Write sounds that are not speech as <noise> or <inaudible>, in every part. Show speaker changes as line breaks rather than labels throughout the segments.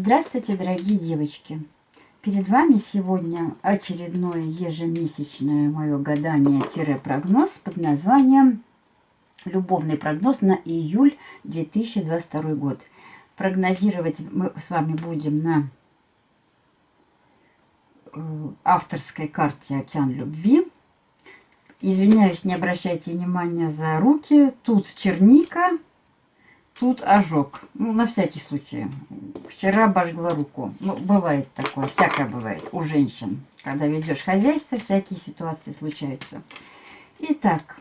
Здравствуйте, дорогие девочки! Перед вами сегодня очередное ежемесячное мое гадание-прогноз под названием «Любовный прогноз на июль 2022 год». Прогнозировать мы с вами будем на э, авторской карте «Океан любви». Извиняюсь, не обращайте внимания за руки. Тут черника, Тут ожог. Ну, на всякий случай. Вчера обожгла руку. Ну, бывает такое. Всякое бывает у женщин. Когда ведешь хозяйство, всякие ситуации случаются. Итак,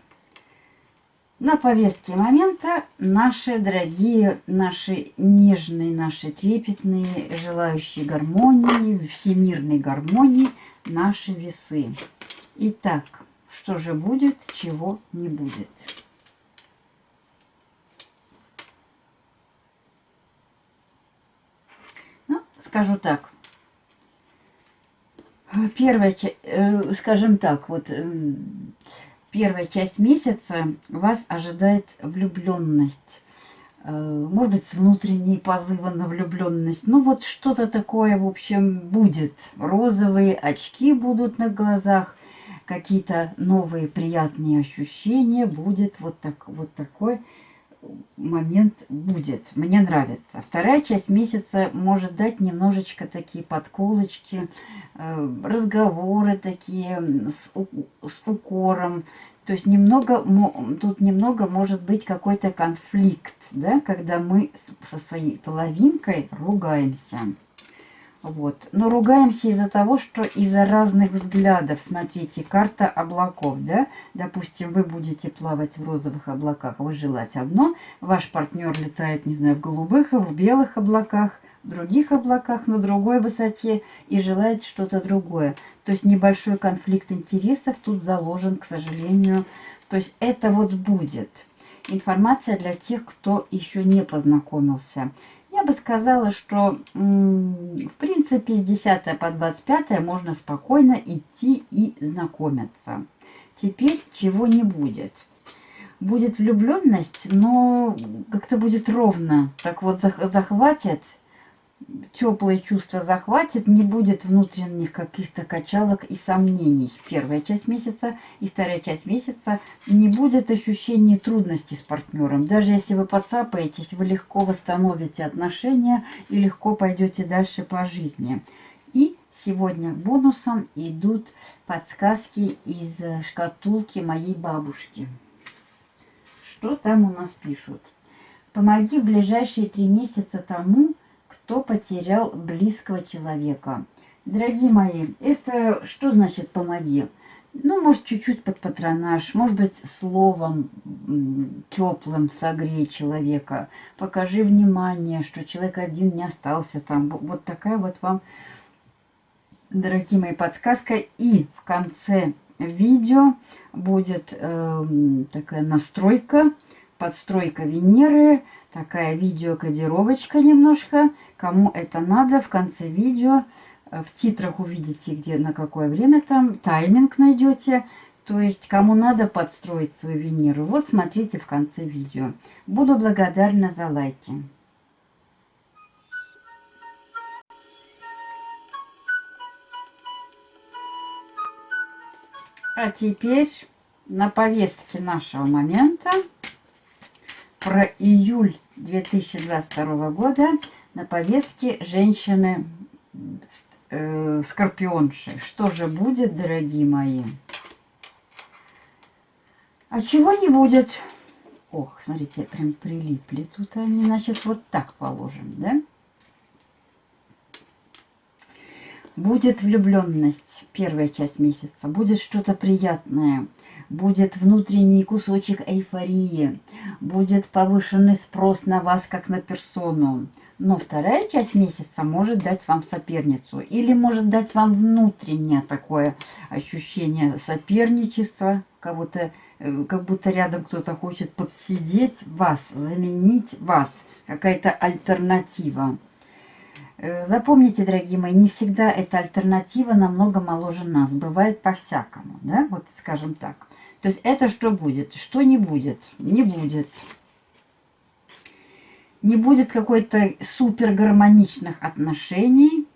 на повестке момента наши дорогие, наши нежные, наши трепетные, желающие гармонии, всемирной гармонии, наши весы. Итак, что же будет, чего не будет. Скажу так. Первая, э, скажем так, вот э, первая часть месяца вас ожидает влюбленность. Э, может быть, с внутренней позыва на влюбленность. Ну, вот что-то такое, в общем, будет. Розовые очки будут на глазах, какие-то новые приятные ощущения. Будет вот, так, вот такой момент будет. Мне нравится. Вторая часть месяца может дать немножечко такие подколочки, э, разговоры такие с, с укором. То есть немного, тут немного может быть какой-то конфликт, да, когда мы со своей половинкой ругаемся. Вот. Но ругаемся из-за того, что из-за разных взглядов. Смотрите, карта облаков, да? Допустим, вы будете плавать в розовых облаках, вы желать одно. Ваш партнер летает, не знаю, в голубых, в белых облаках, в других облаках, на другой высоте и желает что-то другое. То есть небольшой конфликт интересов тут заложен, к сожалению. То есть это вот будет. Информация для тех, кто еще не познакомился. Я бы сказала, что в принципе с 10 по 25 можно спокойно идти и знакомиться. Теперь чего не будет. Будет влюбленность, но как-то будет ровно. Так вот захватит теплые чувства захватит, не будет внутренних каких-то качалок и сомнений. Первая часть месяца и вторая часть месяца не будет ощущения трудностей с партнером. Даже если вы подцапаетесь, вы легко восстановите отношения и легко пойдете дальше по жизни. И сегодня бонусом идут подсказки из шкатулки моей бабушки. Что там у нас пишут? Помоги в ближайшие три месяца тому, кто потерял близкого человека. Дорогие мои, это что значит помоги? Ну, может, чуть-чуть под патронаж, может быть, словом теплым согрей человека. Покажи внимание, что человек один не остался там. Вот такая вот вам, дорогие мои, подсказка. И в конце видео будет э, такая настройка, подстройка Венеры, такая видеокодировочка немножко. Кому это надо, в конце видео э, в титрах увидите, где на какое время там, тайминг найдете. То есть, кому надо подстроить свою Венеру, вот смотрите в конце видео. Буду благодарна за лайки. А теперь на повестке нашего момента про июль 2022 года на повестке женщины э, скорпионши. Что же будет, дорогие мои? А чего не будет? Ох, смотрите, прям прилипли тут они. Значит, вот так положим, да? Будет влюбленность, первая часть месяца. Будет что-то приятное будет внутренний кусочек эйфории, будет повышенный спрос на вас как на персону. Но вторая часть месяца может дать вам соперницу или может дать вам внутреннее такое ощущение соперничества, кого-то, э, как будто рядом кто-то хочет подсидеть вас, заменить вас, какая-то альтернатива. Э, запомните, дорогие мои, не всегда эта альтернатива намного моложе нас. Бывает по-всякому, да, вот скажем так. То есть это что будет? Что не будет? Не будет. не будет какой-то супер гармоничных отношений,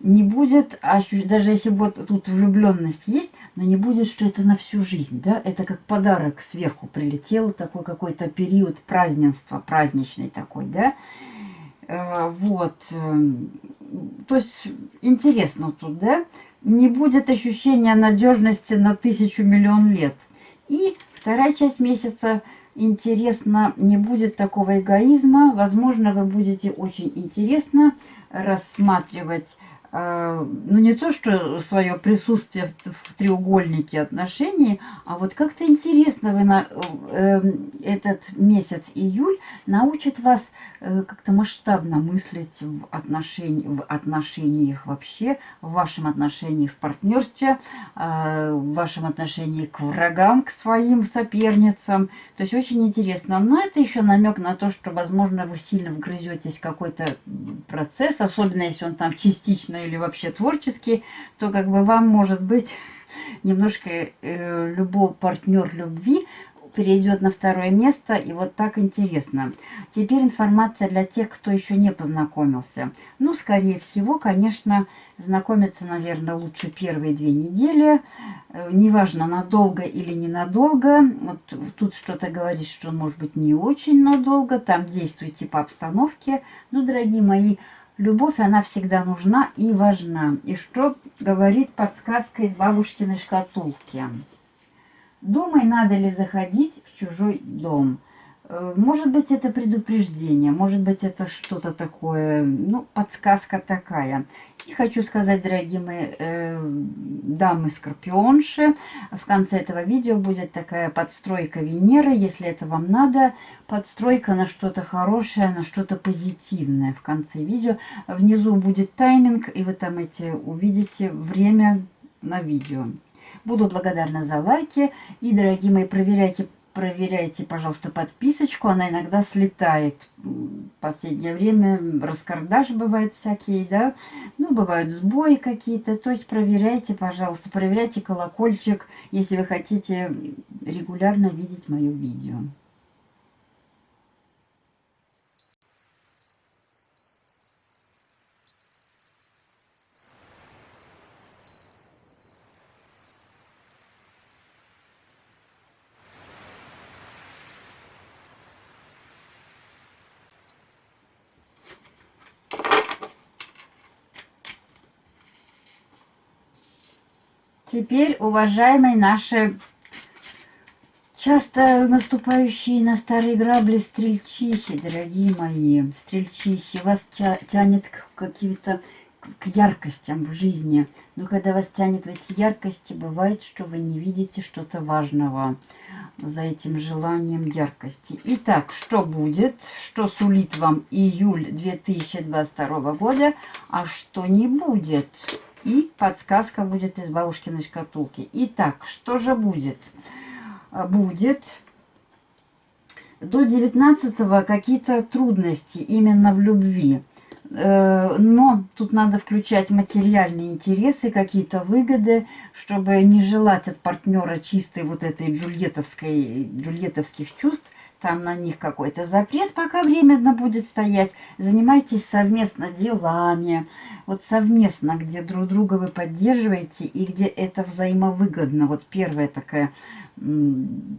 не будет, даже если вот тут влюбленность есть, но не будет, что это на всю жизнь, да, это как подарок сверху прилетел, такой какой-то период празднества, праздничный такой, да, э, вот, эм, то есть интересно тут, да, не будет ощущения надежности на тысячу миллион лет. И вторая часть месяца. Интересно, не будет такого эгоизма, возможно, вы будете очень интересно рассматривать ну не то, что свое присутствие в, в треугольнике отношений, а вот как-то интересно вы на э, этот месяц июль научит вас э, как-то масштабно мыслить в, отношении, в отношениях вообще, в вашем отношении в партнерстве, э, в вашем отношении к врагам, к своим соперницам. То есть очень интересно. Но это еще намек на то, что, возможно, вы сильно вгрызетесь в какой-то процесс, особенно если он там частично или вообще творческий, то как бы вам может быть <laughs> немножко э, любой партнер любви перейдет на второе место, и вот так интересно. Теперь информация для тех, кто еще не познакомился. Ну, скорее всего, конечно, знакомиться, наверное, лучше первые две недели. Э, неважно, надолго или ненадолго. Вот тут что-то говорит, что может быть не очень надолго. Там действуйте по обстановке. Ну, дорогие мои, Любовь, она всегда нужна и важна. И что говорит подсказка из бабушкиной шкатулки? Думай, надо ли заходить в чужой дом. Э, может быть, это предупреждение, может быть, это что-то такое, ну, подсказка такая. И хочу сказать, дорогие мои э, дамы-скорпионши, в конце этого видео будет такая подстройка Венеры, если это вам надо, подстройка на что-то хорошее, на что-то позитивное в конце видео. Внизу будет тайминг, и вы там эти увидите время на видео. Буду благодарна за лайки. И, дорогие мои, проверяйте проверяйте, пожалуйста, подписочку. Она иногда слетает. В последнее время раскардаш бывает всякие, да. Ну, бывают сбои какие-то. То есть проверяйте, пожалуйста, проверяйте колокольчик, если вы хотите регулярно видеть мое видео. Теперь, уважаемые наши часто наступающие на старые грабли стрельчихи, дорогие мои, стрельчихи, вас тянет к каким-то к яркостям в жизни. Но когда вас тянет в эти яркости, бывает, что вы не видите что-то важного за этим желанием яркости. Итак, что будет? Что сулит вам июль 2022 года, а что не будет? И подсказка будет из бабушкиной шкатулки. Итак, что же будет? А, будет до 19 какие-то трудности именно в любви. Э, но тут надо включать материальные интересы, какие-то выгоды, чтобы не желать от партнера чистой вот этой джульетовской, джульетовских чувств, там на них какой-то запрет, пока временно будет стоять. Занимайтесь совместно делами, вот совместно, где друг друга вы поддерживаете и где это взаимовыгодно. Вот первая такая,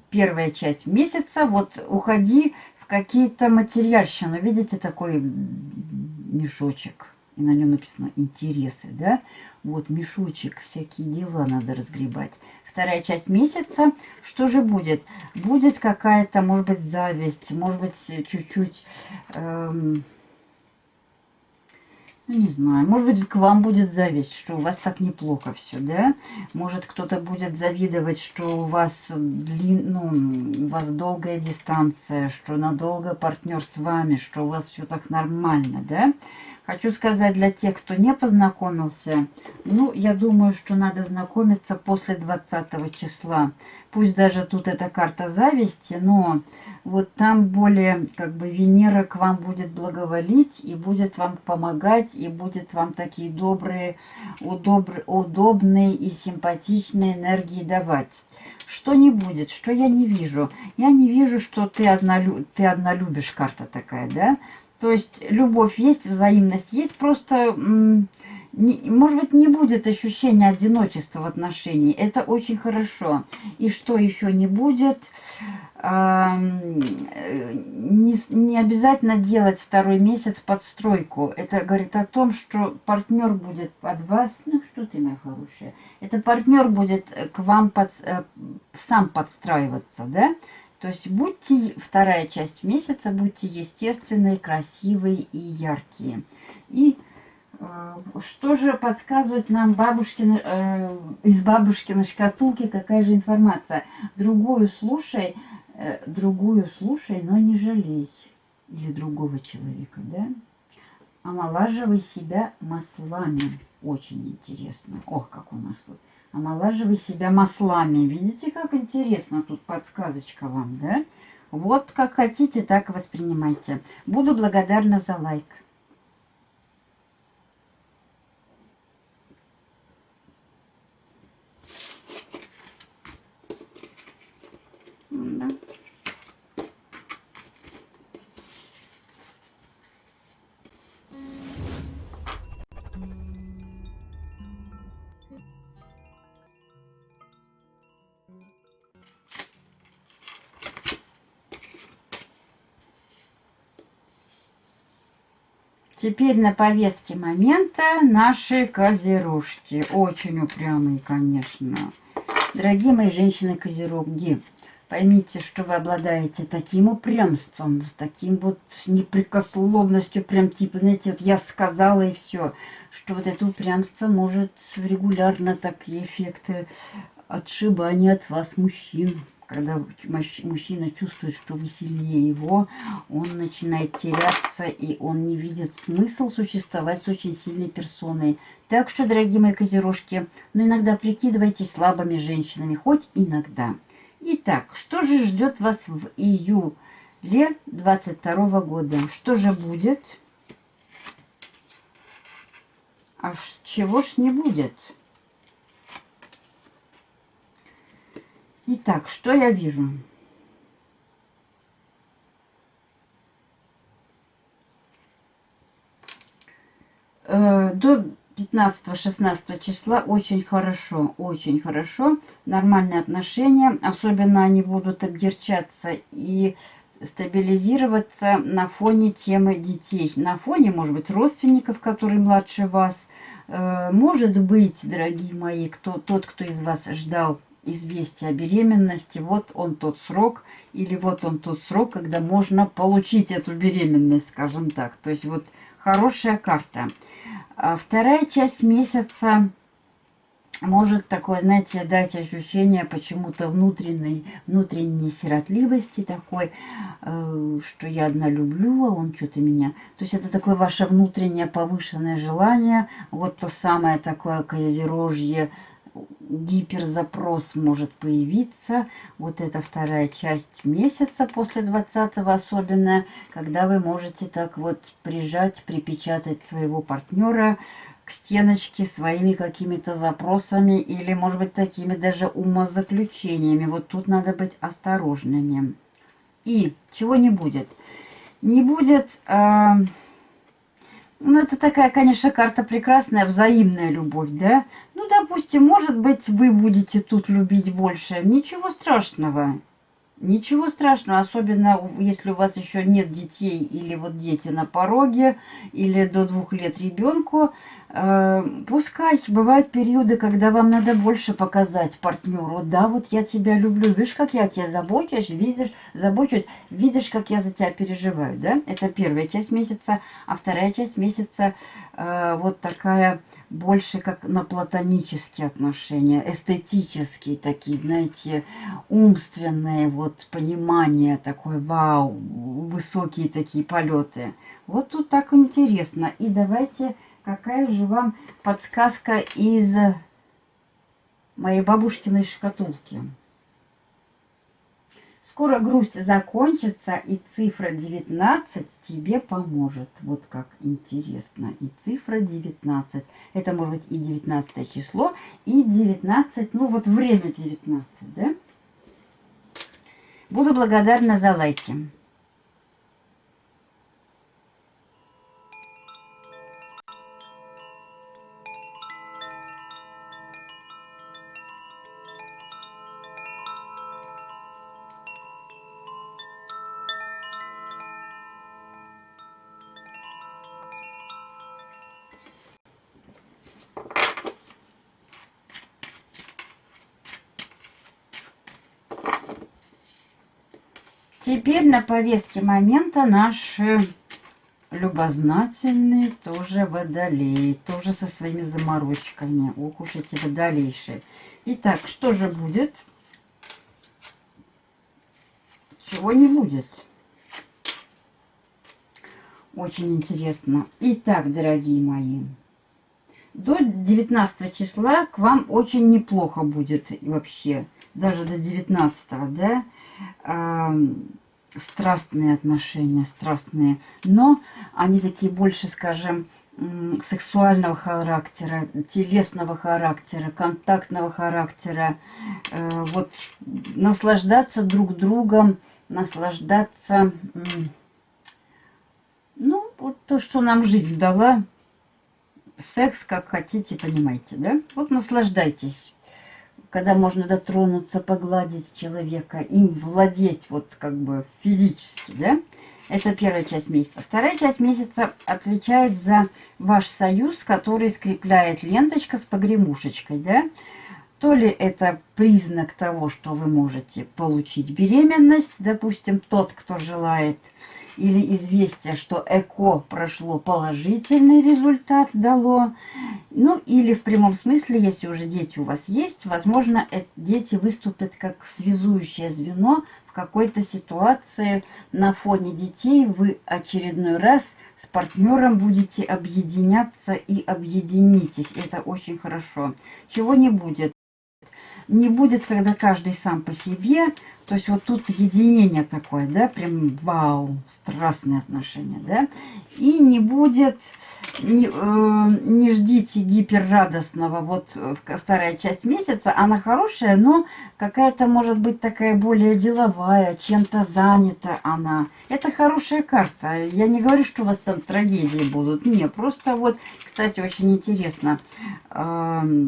первая часть месяца, вот уходи в какие-то материальщины. Видите, такой мешочек, и на нем написано интересы, да? Вот мешочек, всякие дела надо разгребать вторая часть месяца. Что же будет? Будет какая-то, может быть, зависть, может быть, чуть-чуть... Эм, ну, не знаю, может быть, к вам будет зависть, что у вас так неплохо все, да? Может, кто-то будет завидовать, что у вас, длин, ну, у вас долгая дистанция, что надолго партнер с вами, что у вас все так нормально, да? Хочу сказать для тех, кто не познакомился, ну, я думаю, что надо знакомиться после 20 числа. Пусть даже тут эта карта зависти, но вот там более, как бы, Венера к вам будет благоволить и будет вам помогать, и будет вам такие добрые, удобр, удобные и симпатичные энергии давать. Что не будет, что я не вижу? Я не вижу, что ты одна, ты одна любишь, карта такая, да? То есть любовь есть, взаимность есть, просто может быть, не будет ощущения одиночества в отношении. Это очень хорошо. И что еще не будет? Э, не, не обязательно делать второй месяц подстройку. Это говорит о том, что партнер будет под вас. Ну, что ты, моя хорошая? Это партнер будет к вам под, э, сам подстраиваться, да? То есть будьте, вторая часть месяца, будьте естественные, красивые и яркие. И а, что же подсказывает нам бабушкин, э, из бабушкиной шкатулки, какая же информация? Другую слушай, э, другую слушай, но не жалей. Или другого человека, да? Омолаживай себя маслами. Очень интересно. Ох, как у нас тут. Омолаживай себя маслами. Видите, как интересно тут подсказочка вам, да? Вот как хотите, так воспринимайте. Буду благодарна за лайк. Да. Теперь на повестке момента наши козерожки. Очень упрямые, конечно. Дорогие мои женщины-козероги, Поймите, что вы обладаете таким упрямством, с таким вот непрекословностью, прям типа, знаете, вот я сказала и все, что вот это упрямство может регулярно такие эффекты отшибания от вас, мужчин. Когда мужчина чувствует, что вы сильнее его, он начинает теряться, и он не видит смысл существовать с очень сильной персоной. Так что, дорогие мои козерожки, ну иногда прикидывайтесь слабыми женщинами, хоть иногда. Итак, что же ждет вас в июле 22 года? Что же будет? А чего ж не будет? Итак, что я вижу? Э, до 15-16 числа очень хорошо, очень хорошо. Нормальные отношения, особенно они будут обгерчаться и стабилизироваться на фоне темы детей. На фоне, может быть, родственников, которые младше вас. Э, может быть, дорогие мои, кто, тот, кто из вас ждал известия о беременности, вот он тот срок, или вот он тот срок, когда можно получить эту беременность, скажем так. То есть вот хорошая карта. А вторая часть месяца может такое, знаете, дать ощущение почему-то внутренней, внутренней сиротливости такой, э, что я одна люблю, а он что-то меня... То есть это такое ваше внутреннее повышенное желание, вот то самое такое козерожье, гиперзапрос может появиться. Вот это вторая часть месяца после 20 особенно, когда вы можете так вот прижать, припечатать своего партнера к стеночке своими какими-то запросами или, может быть, такими даже умозаключениями. Вот тут надо быть осторожными. И чего не будет? Не будет... Э ну, это такая, конечно, карта прекрасная, взаимная любовь, да? Ну, допустим, может быть, вы будете тут любить больше. Ничего страшного. Ничего страшного, особенно если у вас еще нет детей или вот дети на пороге, или до двух лет ребенку. Э, пускай бывают периоды, когда вам надо больше показать партнеру. Да, вот я тебя люблю, видишь, как я о тебе забочусь, видишь, забочусь, видишь, как я за тебя переживаю, да? Это первая часть месяца, а вторая часть месяца э, вот такая больше как на платонические отношения, эстетические такие, знаете, умственные, вот понимание такое, вау, высокие такие полеты. Вот тут так интересно. И давайте, какая же вам подсказка из моей бабушкиной шкатулки. Скоро грусть закончится, и цифра 19 тебе поможет. Вот как интересно. И цифра 19. Это может быть и 19 число, и 19, ну вот время 19, да? Буду благодарна за лайки. Теперь на повестке момента наши любознательные тоже водолей, тоже со своими заморочками. Ох уж эти водолейшие. Итак, что же будет? Чего не будет? Очень интересно. Итак, дорогие мои, до 19 числа к вам очень неплохо будет вообще. Даже до 19, да? Страстные отношения, страстные, но они такие больше, скажем, сексуального характера, телесного характера, контактного характера. Э, вот наслаждаться друг другом, наслаждаться, ну, вот то, что нам жизнь дала, секс, как хотите, понимаете, да? Вот наслаждайтесь когда можно дотронуться, погладить человека, им владеть вот как бы физически, да? Это первая часть месяца. Вторая часть месяца отвечает за ваш союз, который скрепляет ленточка с погремушечкой, да? То ли это признак того, что вы можете получить беременность, допустим, тот, кто желает – или известие, что ЭКО прошло положительный результат дало. Ну, или в прямом смысле, если уже дети у вас есть, возможно, дети выступят как связующее звено в какой-то ситуации. На фоне детей вы очередной раз с партнером будете объединяться и объединитесь. Это очень хорошо. Чего не будет? Не будет, когда каждый сам по себе то есть вот тут единение такое, да, прям вау, страстные отношения, да. И не будет, не, э, не ждите гиперрадостного, вот э, вторая часть месяца, она хорошая, но какая-то может быть такая более деловая, чем-то занята она. Это хорошая карта. Я не говорю, что у вас там трагедии будут, не, просто вот, кстати, очень интересно, э,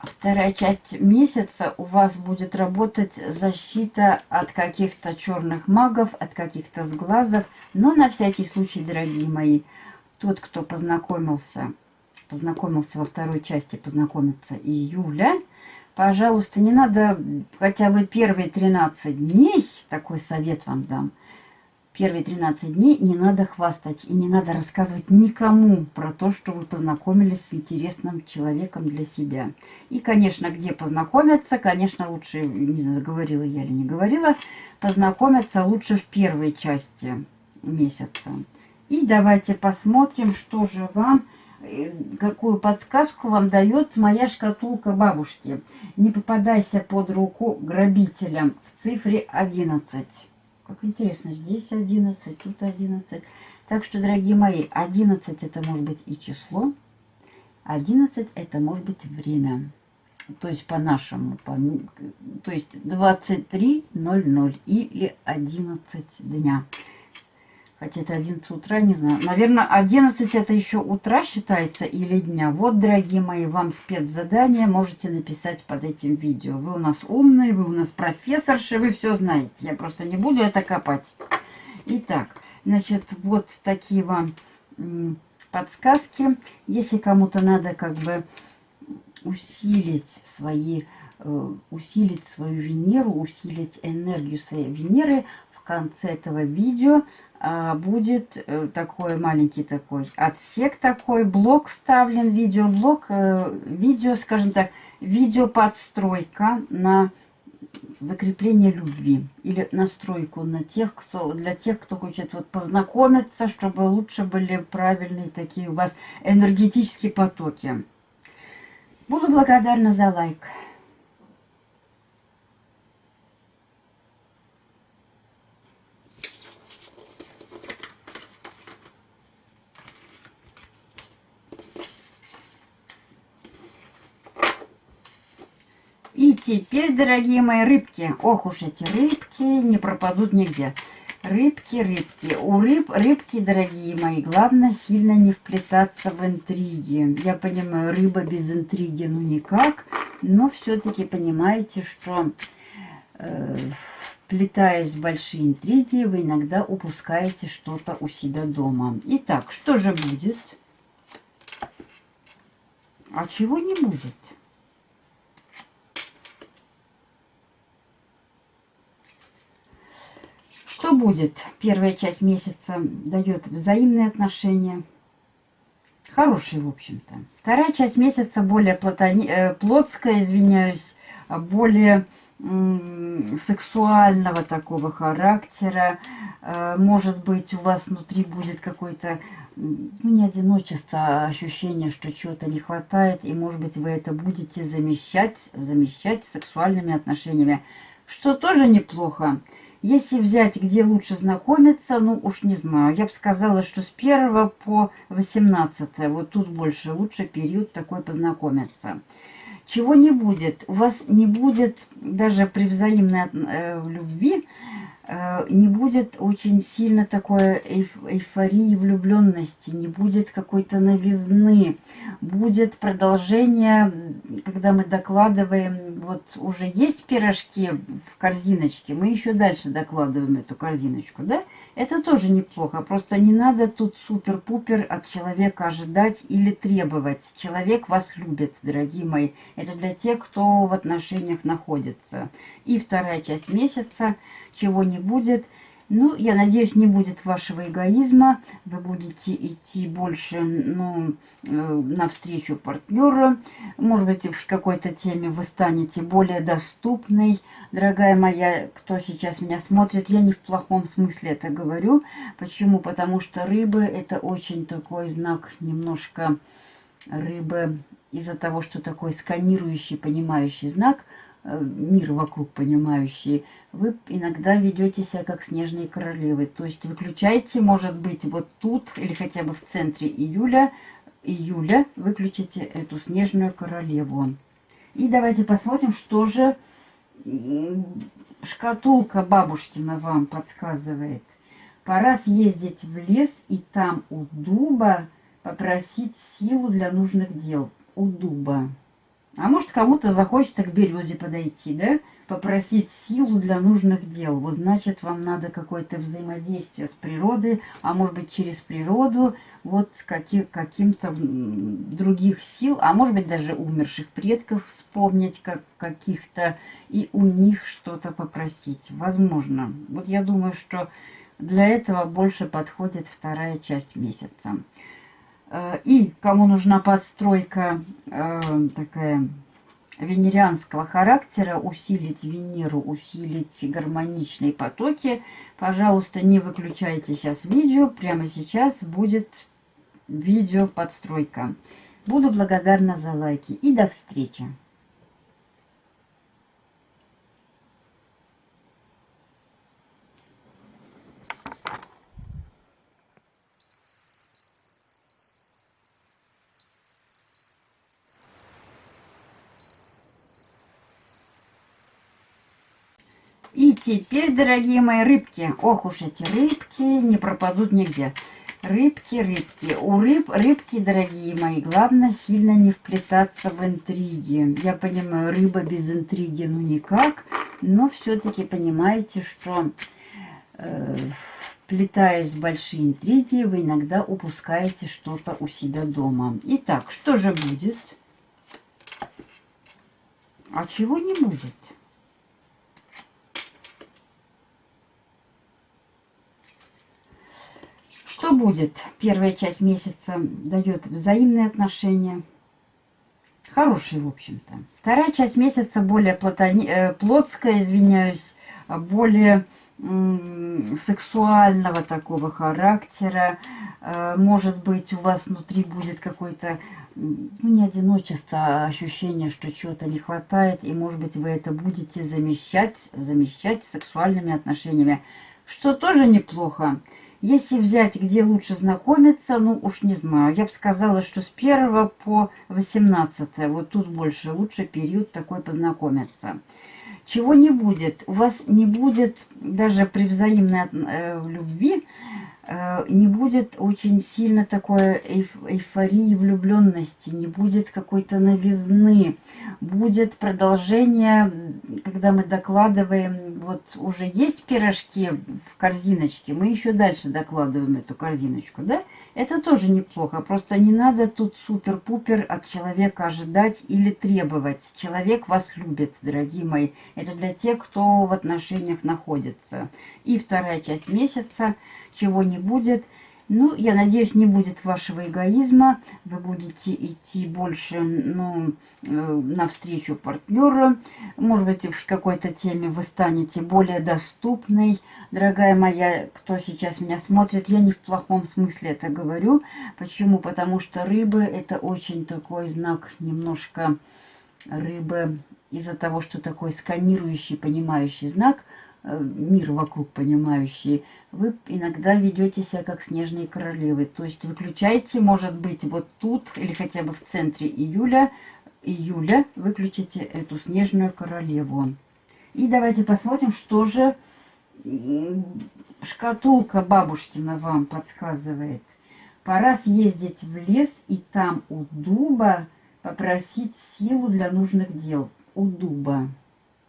вторая часть месяца у вас будет работать защита от каких-то черных магов, от каких-то сглазов. Но на всякий случай, дорогие мои, тот, кто познакомился, познакомился во второй части, познакомиться июля, пожалуйста, не надо хотя бы первые 13 дней, такой совет вам дам – первые 13 дней не надо хвастать и не надо рассказывать никому про то, что вы познакомились с интересным человеком для себя. И, конечно, где познакомиться, конечно, лучше, не знаю, говорила я или не говорила, познакомиться лучше в первой части месяца. И давайте посмотрим, что же вам, э, какую подсказку вам дает моя шкатулка бабушки. Не попадайся под руку грабителям в цифре 11. Как интересно, здесь 11, тут 11. Так что, дорогие мои, 11 это может быть и число, 11 это может быть время. То есть по-нашему, по, то есть 23.00 или 11 дня. Хотя это 11 утра, не знаю. Наверное, 11 это еще утра считается или дня. Вот, дорогие мои, вам спецзадание можете написать под этим видео. Вы у нас умные, вы у нас профессорши, вы все знаете. Я просто не буду это копать. Итак, значит, вот такие вам подсказки. Если кому-то надо как бы усилить свои э, усилить свою Венеру, усилить энергию своей Венеры, в конце этого видео будет э, такой маленький такой отсек такой, блок вставлен, видеоблок, э, видео, скажем так, видео подстройка на закрепление любви или настройку на тех, кто для тех, кто хочет вот познакомиться, чтобы лучше были правильные такие у вас энергетические потоки. Буду благодарна за лайк. Теперь, дорогие мои рыбки, ох уж эти рыбки не пропадут нигде. Рыбки, рыбки. У рыб, рыбки, дорогие мои, главное сильно не вплетаться в интриги. Я понимаю, рыба без интриги, ну никак. Но все-таки понимаете, что э, вплетаясь в большие интриги, вы иногда упускаете что-то у себя дома. Итак, что же будет? А чего не будет? Что будет? Первая часть месяца дает взаимные отношения. Хорошие, в общем-то. Вторая часть месяца более платони... Э, плотская, извиняюсь, более сексуального такого характера. Э, может быть, у вас внутри будет какой-то, ну, не одиночество, а ощущение, что чего-то не хватает. И, может быть, вы это будете замещать, замещать сексуальными отношениями. Что тоже неплохо. Если взять, где лучше знакомиться, ну уж не знаю. Я бы сказала, что с 1 по 18, вот тут больше, лучше период такой познакомиться. Чего не будет? У вас не будет даже при взаимной э, любви не будет очень сильно такой эйфории влюбленности, не будет какой-то новизны, будет продолжение, когда мы докладываем, вот уже есть пирожки в корзиночке, мы еще дальше докладываем эту корзиночку, да? Это тоже неплохо, просто не надо тут супер-пупер от человека ожидать или требовать. Человек вас любит, дорогие мои. Это для тех, кто в отношениях находится. И вторая часть месяца – чего не будет. Ну, я надеюсь, не будет вашего эгоизма. Вы будете идти больше ну, э, навстречу партнеру. Может быть, в какой-то теме вы станете более доступной. Дорогая моя, кто сейчас меня смотрит, я не в плохом смысле это говорю. Почему? Потому что рыбы это очень такой знак немножко рыбы из-за того, что такой сканирующий, понимающий знак – мир вокруг понимающие, вы иногда ведете себя как снежные королевы. То есть выключайте, может быть, вот тут или хотя бы в центре июля, июля выключите эту снежную королеву. И давайте посмотрим, что же шкатулка бабушкина вам подсказывает. Пора съездить в лес и там у дуба попросить силу для нужных дел. У дуба. А может, кому-то захочется к березе подойти, да? Попросить силу для нужных дел. Вот значит, вам надо какое-то взаимодействие с природой, а может быть, через природу, вот с каким, каким-то других сил, а может быть, даже умерших предков вспомнить как каких-то и у них что-то попросить. Возможно. Вот я думаю, что для этого больше подходит вторая часть месяца. Э, и кому нужна подстройка э, такая венерианского характера, усилить Венеру, усилить гармоничные потоки, пожалуйста, не выключайте сейчас видео. Прямо сейчас будет видео подстройка. Буду благодарна за лайки. И до встречи! И теперь, дорогие мои рыбки, ох уж эти рыбки не пропадут нигде. Рыбки, рыбки. У рыб, рыбки, дорогие мои, главное сильно не вплетаться в интриги. Я понимаю, рыба без интриги, ну никак. Но все-таки понимаете, что э, вплетаясь в большие интриги, вы иногда упускаете что-то у себя дома. Итак, что же будет? А чего не будет? Будет? Первая часть месяца дает взаимные отношения. Хорошие, в общем-то. Вторая часть месяца более платони... Э, плотская, извиняюсь, более сексуального такого характера. Э, может быть, у вас внутри будет какой-то, ну, не одиночество, а ощущение, что чего-то не хватает. И, может быть, вы это будете замещать, замещать сексуальными отношениями. Что тоже неплохо. Если взять, где лучше знакомиться, ну уж не знаю. Я бы сказала, что с 1 по 18, вот тут больше, лучше период такой познакомиться. Чего не будет? У вас не будет даже при взаимной э, любви не будет очень сильно такой эйфории влюбленности, не будет какой-то новизны, будет продолжение, когда мы докладываем, вот уже есть пирожки в корзиночке, мы еще дальше докладываем эту корзиночку, да? Это тоже неплохо, просто не надо тут супер-пупер от человека ожидать или требовать. Человек вас любит, дорогие мои. Это для тех, кто в отношениях находится. И вторая часть месяца – чего не будет. Ну, я надеюсь, не будет вашего эгоизма. Вы будете идти больше ну, э, навстречу партнеру. Может быть, в какой-то теме вы станете более доступной. Дорогая моя, кто сейчас меня смотрит, я не в плохом смысле это говорю. Почему? Потому что рыбы это очень такой знак немножко рыбы из-за того, что такой сканирующий, понимающий знак – Э, мир вокруг понимающие, вы иногда ведете себя как снежные королевы. То есть выключайте, может быть, вот тут или хотя бы в центре июля, июля выключите эту снежную королеву. И давайте посмотрим, что же шкатулка бабушкина вам подсказывает. Пора съездить в лес и там у дуба попросить силу для нужных дел. У дуба.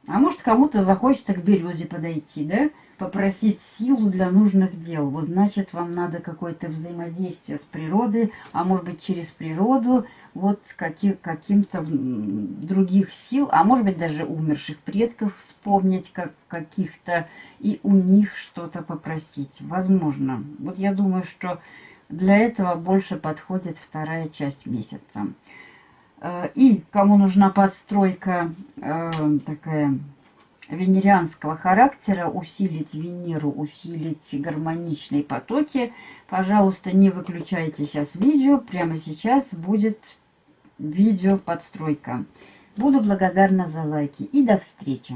А может, кому-то захочется к березе подойти, да? Попросить силу для нужных дел. Вот значит, вам надо какое-то взаимодействие с природой, а может быть, через природу, вот с каким, каким-то других сил, а может быть, даже умерших предков вспомнить как каких-то и у них что-то попросить. Возможно. Вот я думаю, что для этого больше подходит вторая часть месяца. Э, и кому нужна подстройка э, такая венерианского характера, усилить Венеру, усилить гармоничные потоки, пожалуйста, не выключайте сейчас видео. Прямо сейчас будет видео подстройка. Буду благодарна за лайки. И до встречи!